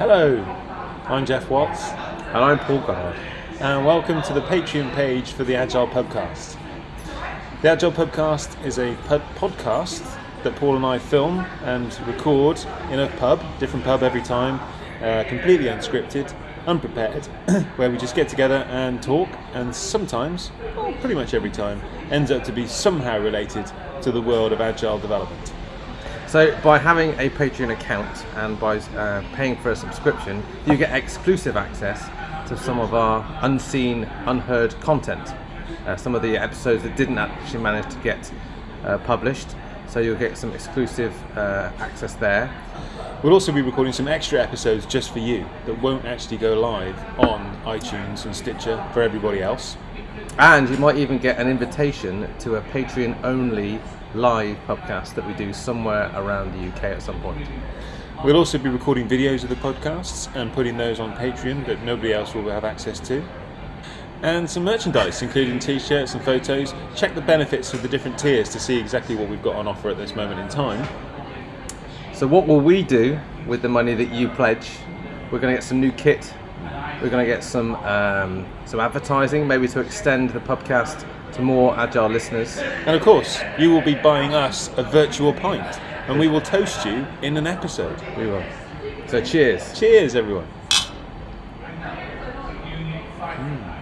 Hello, I'm Jeff Watts, And I'm Paul Goddard. and welcome to the Patreon page for the Agile Podcast. The Agile Podcast is a pub podcast that Paul and I film and record in a pub, different pub every time, uh, completely unscripted, unprepared, where we just get together and talk, and sometimes, well, pretty much every time, ends up to be somehow related to the world of Agile development. So, by having a Patreon account and by uh, paying for a subscription, you get exclusive access to some of our unseen, unheard content. Uh, some of the episodes that didn't actually manage to get uh, published, so you'll get some exclusive uh, access there. We'll also be recording some extra episodes just for you that won't actually go live on iTunes and Stitcher for everybody else. And you might even get an invitation to a Patreon only live podcast that we do somewhere around the UK at some point. We'll also be recording videos of the podcasts and putting those on Patreon that nobody else will have access to. And some merchandise, including t shirts and photos. Check the benefits of the different tiers to see exactly what we've got on offer at this moment in time. So what will we do with the money that you pledge? We're going to get some new kit. We're going to get some um, some advertising, maybe to extend the podcast to more agile listeners. And of course, you will be buying us a virtual pint, and we will toast you in an episode. We will. So cheers. Cheers, everyone. Mm.